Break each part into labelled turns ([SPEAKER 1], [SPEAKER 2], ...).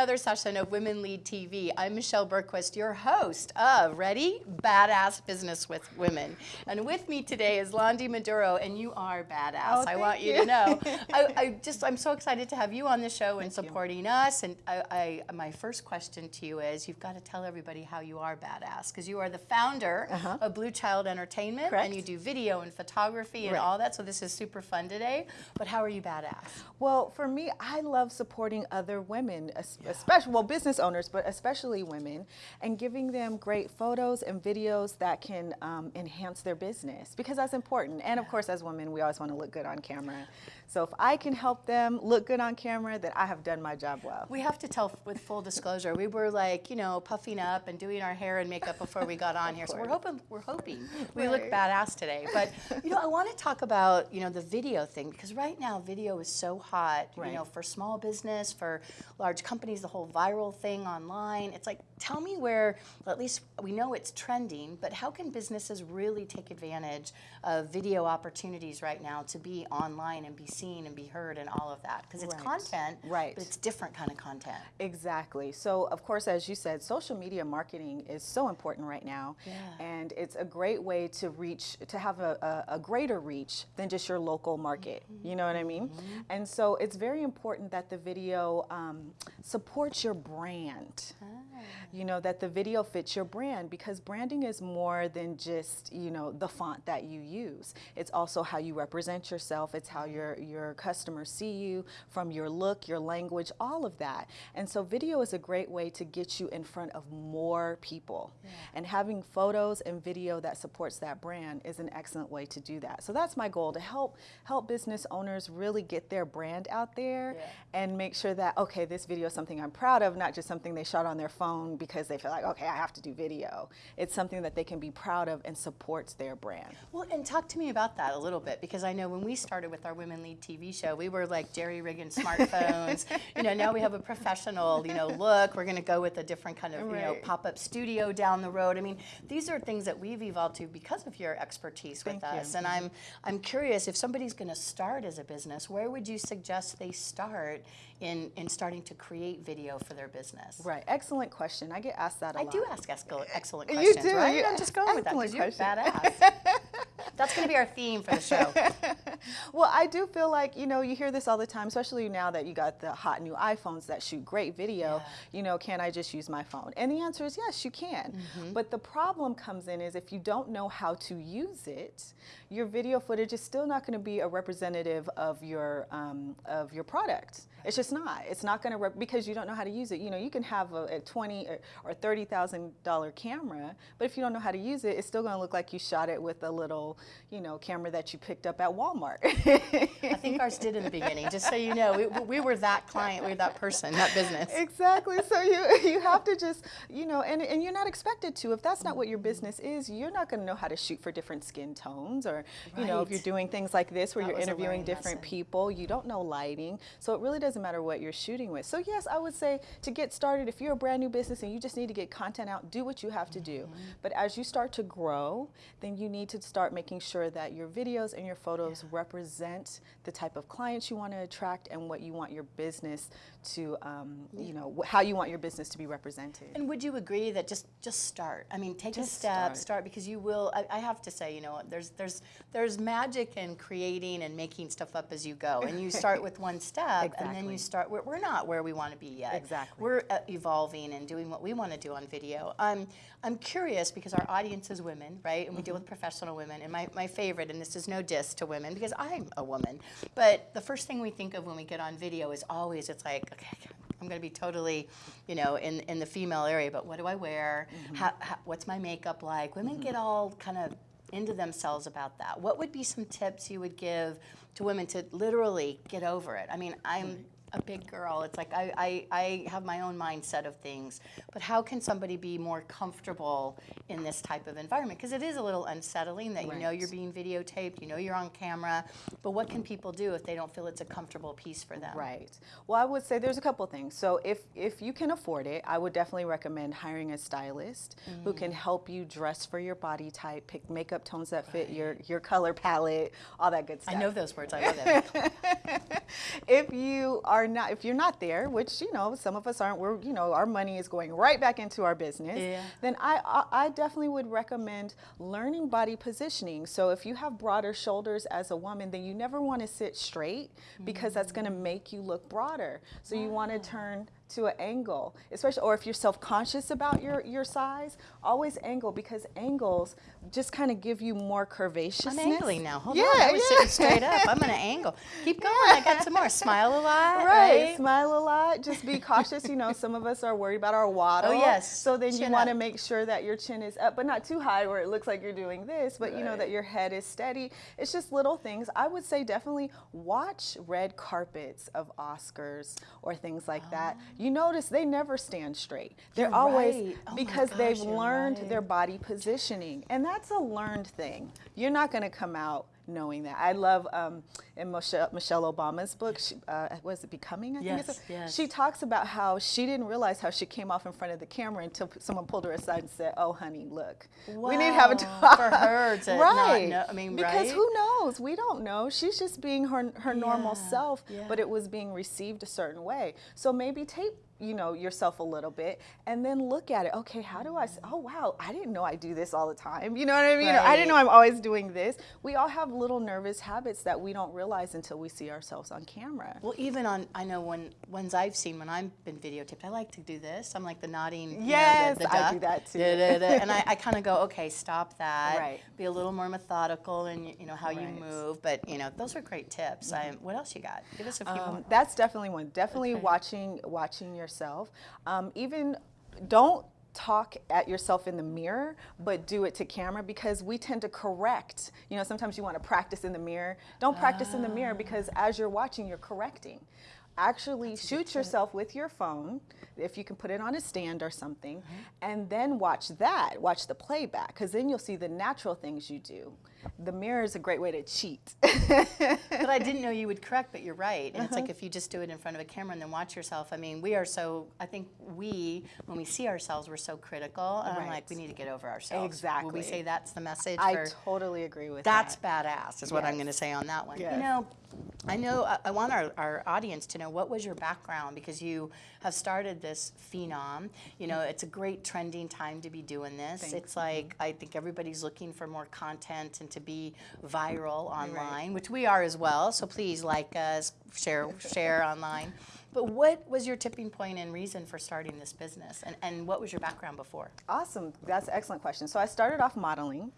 [SPEAKER 1] another session of Women Lead TV. I'm Michelle Bergquist, your host of Ready? Badass Business with Women. And with me today is Londi Maduro, and you are badass.
[SPEAKER 2] Oh,
[SPEAKER 1] I want you,
[SPEAKER 2] you.
[SPEAKER 1] to know. I, I just, I'm so excited to have you on the show and
[SPEAKER 2] Thank you.
[SPEAKER 1] supporting us. And I, I, my first question to you is, you've got to tell everybody how you are badass, because you are the founder
[SPEAKER 2] Uh-huh.
[SPEAKER 1] of Blue Child Entertainment,
[SPEAKER 2] Correct.
[SPEAKER 1] and you do video and photography and
[SPEAKER 2] Right.
[SPEAKER 1] all that. So this is super fun today. But how are you badass?
[SPEAKER 2] Well, for me, I love supporting other women, especially well business owners, but especially women, and giving them great photos and videos that can um, enhance their business because that's important. And of course, as women, we always want to look good on camera. So if I can help them look good on camera, then I have done my job well.
[SPEAKER 1] We have to tell with full disclosure. We were like, you know, puffing up and doing our hair and makeup before we got on here. So we're hoping we're hoping we look badass today. But you know, I want to talk about you know the video thing because right now video is so hot. You know, for small business, for large companies, the whole viral thing online. It's like, tell me where. At least we know it's trending, but how can businesses really take advantage of video opportunities right now to be online and be seen and be heard and all of that? Because it's
[SPEAKER 2] Right.
[SPEAKER 1] content,
[SPEAKER 2] Right.
[SPEAKER 1] But it's different kind of content.
[SPEAKER 2] Exactly. So, of course, as you said, social media marketing is so important right now.
[SPEAKER 1] Yeah.
[SPEAKER 2] And it's a great way to reach, to have a, a, a greater reach than just your local market. Mm-hmm. You know what I mean? Mm-hmm. And so it's very important that the video um, supports your brand. Ah. You know, that the video fits your brand because branding is more than just, you know, the font that you use. It's also how you represent yourself. It's how your, your customers see you from your look, your language, all of that. And so video is a great way to get you in front of more people. And having photos and video that supports that brand is an excellent way to do that. So that's my goal to help help business owners really get their brand out there
[SPEAKER 1] Yeah.
[SPEAKER 2] and make sure that okay, this video is something I'm proud of, not just something they shot on their phone because they feel like okay, I have to do video. It's something that they can be proud of and supports their brand.
[SPEAKER 1] Well, and talk to me about that a little bit because I know when we started with our Women Lead TV show, we were like jerry rigging smartphones. you know, now we have a professional, you know, look. We're going to go with a different kind of, you know, pop up studio down the road. I mean, these are things that we've evolved to because of your expertise with
[SPEAKER 2] Thank you.
[SPEAKER 1] us. And I'm, I'm curious if somebody's going to start as a business, where would you suggest they start in, in starting to create video for their business?
[SPEAKER 2] Right. Excellent question. I get asked that a
[SPEAKER 1] I
[SPEAKER 2] lot.
[SPEAKER 1] do ask excellent, excellent
[SPEAKER 2] You
[SPEAKER 1] questions,
[SPEAKER 2] do,
[SPEAKER 1] right?
[SPEAKER 2] you-
[SPEAKER 1] I'm just going with that because you're
[SPEAKER 2] question.
[SPEAKER 1] badass. That's going to be our theme for the show.
[SPEAKER 2] Well, I do feel like, you know, you hear this all the time, especially now that you got the hot new iPhones that shoot great video.
[SPEAKER 1] Yeah.
[SPEAKER 2] You know, can I just use my phone? And the answer is yes, you can.
[SPEAKER 1] Mm-hmm.
[SPEAKER 2] But the problem comes in is if you don't know how to use it, your video footage is still not going to be a representative of your um, of your product. It's just not. It's not going to because you don't know how to use it. You know, you can have a, a twenty or, or thirty thousand dollar camera, but if you don't know how to use it, it's still going to look like you shot it with a little, you know, camera that you picked up at Walmart.
[SPEAKER 1] I think ours did in the beginning, just so you know. We, we were that client, we were that person, that business.
[SPEAKER 2] exactly. So you you have to just you know, and and you're not expected to. If that's not what your business is, you're not going to know how to shoot for different skin tones, or you know, if you're doing things like this where
[SPEAKER 1] That
[SPEAKER 2] you're interviewing different
[SPEAKER 1] lesson.
[SPEAKER 2] people, you don't know lighting. So it really doesn't matter what you're shooting with. So yes, I would say to get started, if you're a brand new business and you just need to get content out, do what you have to do.
[SPEAKER 1] Mm-hmm.
[SPEAKER 2] But as you start to grow, then you need to start making sure that your videos and your photos represent the type of clients you want to attract and what you want your business to, um, you know, how you want your business to be represented.
[SPEAKER 1] And would you agree that just just start? I mean, take a step, start.
[SPEAKER 2] start.
[SPEAKER 1] because you will. I, I have to say, you know, there's there's there's magic in creating and making stuff up as you go, and you start with one step, and then you start. We're, we're not where we want to be yet.
[SPEAKER 2] Exactly.
[SPEAKER 1] We're uh, evolving and doing what we want to do on video. I'm I'm curious because our audience is women, right? And we deal with professional women. And my, my favorite, and this is no diss to women because I'm a woman, but the first thing we think of when we get on video is always it's like, okay, I'm going to be totally, you know, in, in the female area, but what do I wear? Mm-hmm. How, how, what's my makeup like? Women mm-hmm. get all kind of into themselves about that. What would be some tips you would give to women to literally get over it? I mean, I'm a big girl. It's like I, I, I have my own mindset of things. But how can somebody be more comfortable in this type of environment? Because it is a little unsettling that you know you're being videotaped, you know you're on camera. But what can people do if they don't feel it's a comfortable piece for them?
[SPEAKER 2] Right. Well, I would say there's a couple things. So if if you can afford it, I would definitely recommend hiring a stylist who can mm. help you dress for your body type, pick makeup tones that fit your your color palette, all that good stuff.
[SPEAKER 1] I know those words. I love them.
[SPEAKER 2] if you are are not, if you're not there, which you know some of us aren't, we're you know our money is going right back into our business.
[SPEAKER 1] Yeah.
[SPEAKER 2] Then I, I I definitely would recommend learning body positioning. So if you have broader shoulders as a woman, then you never want to sit straight because that's mm. going to make you look broader. So you want to ah. turn to an angle, especially, or if you're self-conscious about your, your size, always angle because angles just kind of give you more curvaceousness.
[SPEAKER 1] I'm angling now. Hold
[SPEAKER 2] yeah,
[SPEAKER 1] on. I was
[SPEAKER 2] yeah.
[SPEAKER 1] sitting straight up. I'm gonna angle. Keep going. I got some more. Smile a lot.
[SPEAKER 2] Right.
[SPEAKER 1] Right.
[SPEAKER 2] smile a lot. Just be cautious. You know, some of us are worried about our waddle.
[SPEAKER 1] Oh, yes.
[SPEAKER 2] So then you want to make sure that your chin is up, but not too high where it looks like you're doing this, but you know that your head is steady. It's just little things. I would say definitely watch red carpets of Oscars or things like that. You notice they never stand straight. They're oh
[SPEAKER 1] You're
[SPEAKER 2] always
[SPEAKER 1] right. Oh
[SPEAKER 2] because they've learned
[SPEAKER 1] right.
[SPEAKER 2] their body positioning, and that's a learned thing. You're not going to come out knowing that. I love um, in Michelle, Michelle Obama's book, she, uh, was it Becoming? I think
[SPEAKER 1] Yes,
[SPEAKER 2] it's
[SPEAKER 1] yes.
[SPEAKER 2] She talks about how she didn't realize how she came off in front of the camera until someone pulled her aside and said, "Oh, honey, look, we need to have a talk."
[SPEAKER 1] for her to not
[SPEAKER 2] right?
[SPEAKER 1] know- I mean,
[SPEAKER 2] because
[SPEAKER 1] right?
[SPEAKER 2] who knows? We don't know. She's just being her her normal self,
[SPEAKER 1] yeah.
[SPEAKER 2] but it was being received a certain way. So maybe tape you know yourself a little bit and then look at it okay how do i oh wow i didn't know i do this all the time you know what i mean Or, i didn't know i'm always doing this we all have little nervous habits that we don't realize until we see ourselves on camera
[SPEAKER 1] Well, even on, I know when ones I've seen when I've been videotaped, I like to do this. I'm like the nodding. you know, the-
[SPEAKER 2] Yes,
[SPEAKER 1] the
[SPEAKER 2] I do that too.
[SPEAKER 1] Da, da, da. and I, I kind of go, okay, stop that.
[SPEAKER 2] Right.
[SPEAKER 1] Be a little more methodical in you know how you move. But you know, those are great tips. I, what else you got? Give us a few more.
[SPEAKER 2] Um, that's definitely one. Definitely
[SPEAKER 1] Okay.
[SPEAKER 2] watching watching yourself. Um, even don't talk at yourself in the mirror, but do it to camera because we tend to correct. You know, sometimes you want to practice in the mirror. Don't practice in the mirror because as you're watching, you're correcting. Actually, shoot yourself with your phone if you can put it on a stand or something, and then watch that. Watch the playback because then you'll see the natural things you do. The mirror is a great way to cheat.
[SPEAKER 1] but I didn't know you would correct, but you're right. And it's
[SPEAKER 2] Uh-huh.
[SPEAKER 1] like if you just do it in front of a camera and then watch yourself. I mean, we are so, I think we, when we see ourselves, we're so critical. And I'm like, we need to get over ourselves. Will
[SPEAKER 2] Exactly.
[SPEAKER 1] we say that's the message?
[SPEAKER 2] I
[SPEAKER 1] for,
[SPEAKER 2] totally agree with
[SPEAKER 1] that's
[SPEAKER 2] that.
[SPEAKER 1] badass, is what I'm going to say on that one.
[SPEAKER 2] Yes.
[SPEAKER 1] You know, I know, I, I want our, our audience to know what was your background because you have started this phenom. You know, it's a great trending time to be doing this.
[SPEAKER 2] Thanks.
[SPEAKER 1] It's like, I think everybody's looking for more content and to be viral online, which we are as well. So please like us, share, share online. But what was your tipping point and reason for starting this business? And, and what was your background before?
[SPEAKER 2] Awesome. That's an excellent question. So I started off modeling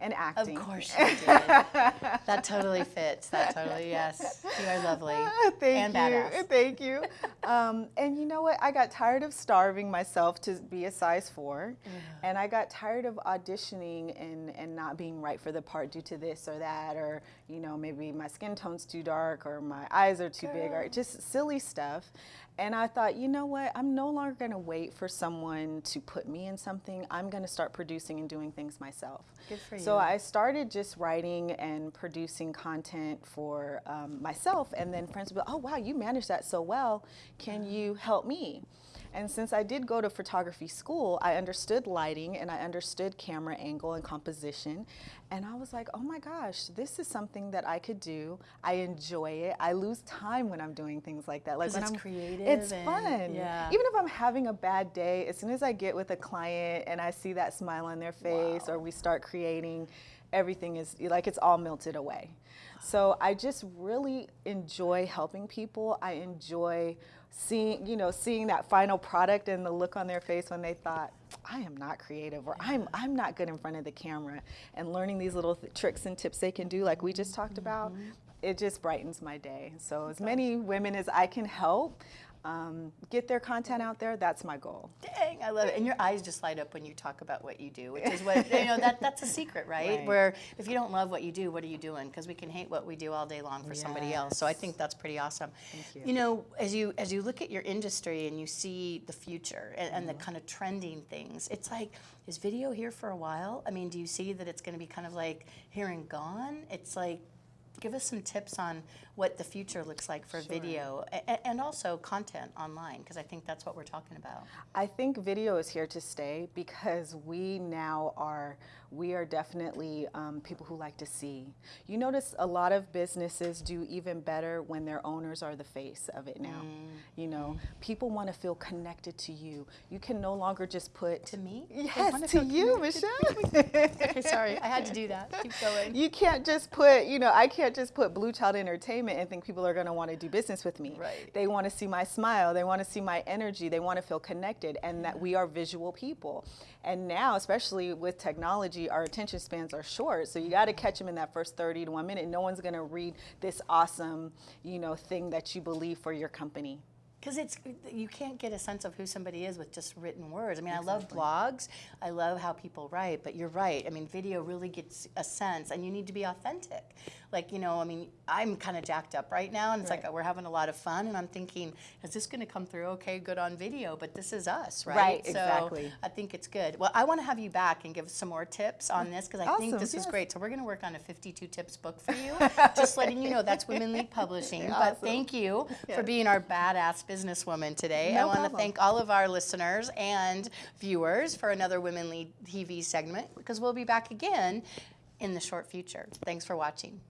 [SPEAKER 2] and acting.
[SPEAKER 1] Of course you did. that totally fits. That totally, yes. You are lovely.
[SPEAKER 2] Thank
[SPEAKER 1] and
[SPEAKER 2] you.
[SPEAKER 1] badass.
[SPEAKER 2] Thank you. Um, and you know what? I got tired of starving myself to be a size four. And I got tired of auditioning and, and not being right for the part due to this or that, or, you know, maybe my skin tone's too dark or my eyes are too big, or just silly stuff. And I thought, you know what? I'm no longer going to wait for someone to put me in something. I'm going to start producing and doing things myself.
[SPEAKER 1] Good for
[SPEAKER 2] So. I started just writing and producing content for um, myself, and then friends would be, "Oh wow, you manage that so well. Can you help me?" And since I did go to photography school, I understood lighting and I understood camera angle and composition. And I was like, oh my gosh, this is something that I could do. I enjoy it. I lose time when I'm doing things like that. Like when
[SPEAKER 1] it's
[SPEAKER 2] I'm
[SPEAKER 1] creative
[SPEAKER 2] It's fun.
[SPEAKER 1] yeah.
[SPEAKER 2] Even if I'm having a bad day, as soon as I get with a client and I see that smile on their face
[SPEAKER 1] Wow.
[SPEAKER 2] or we start creating, everything is like it's all melted away. So I just really enjoy helping people. I enjoy seeing, you know, seeing that final product and the look on their face when they thought, I am not creative or I'm I'm not good in front of the camera and learning these little th- tricks and tips they can do like we just talked about. Mm-hmm. It just brightens my day. So as many women as I can help um, get their content out there, that's my goal.
[SPEAKER 1] Dang, I love it. And your eyes just light up when you talk about what you do, which is what, you know, that, that's a secret, right?
[SPEAKER 2] Right.
[SPEAKER 1] Where if you don't love what you do, what are you doing? Because we can hate what we do all day long for somebody else. So I think that's pretty awesome.
[SPEAKER 2] Thank you.
[SPEAKER 1] know, as you as you look at your industry and you see the future and, and the
[SPEAKER 2] Mm-hmm.
[SPEAKER 1] kind of trending things, it's like, is video here for a while? I mean, do you see that it's going to be kind of like here and gone? It's like, give us some tips on what the future looks like for video a- and also content online, because I think that's what we're talking about.
[SPEAKER 2] I think video is here to stay because we now are we are definitely um, people who like to see. You notice a lot of businesses do even better when their owners are the face of it now. You know, people want to feel connected to you. You can no longer just put
[SPEAKER 1] To me?
[SPEAKER 2] Yes, to you, Michelle.
[SPEAKER 1] Okay, sorry, I had to do that. Keep going.
[SPEAKER 2] You can't just put, you know, I can't just put Blue Child Entertainment and think people are going to want to do business with me.
[SPEAKER 1] Right.
[SPEAKER 2] They want to see my smile. They want to see my energy. They want to feel connected and that we are visual people. And now, especially with technology, our attention spans are short. So you got to catch them in that first 30 to one minute. No one's going to read this awesome, you know, thing that you believe for your company.
[SPEAKER 1] Because it's you can't get a sense of who somebody is with just written words. I mean, I love blogs. I love how people write, but you're right. I mean, video really gets a sense, and you need to be authentic. Like you know, I mean, I'm kind of jacked up right now, and it's
[SPEAKER 2] Right.
[SPEAKER 1] like we're having a lot of fun, and I'm thinking, is this going to come through okay, good on video? But this is us, right?
[SPEAKER 2] Right,
[SPEAKER 1] So
[SPEAKER 2] exactly.
[SPEAKER 1] I think it's good. Well, I want to have you back and give us some more tips on this because I think
[SPEAKER 2] Awesome,
[SPEAKER 1] this is great. So we're going to work on a 52 tips book for you. just letting you know that's Women Lead Publishing. But thank you for being our badass businesswoman today.
[SPEAKER 2] No I
[SPEAKER 1] want to thank all of our listeners and viewers for another Women Lead TV segment because we'll be back again in the short future. Thanks for watching.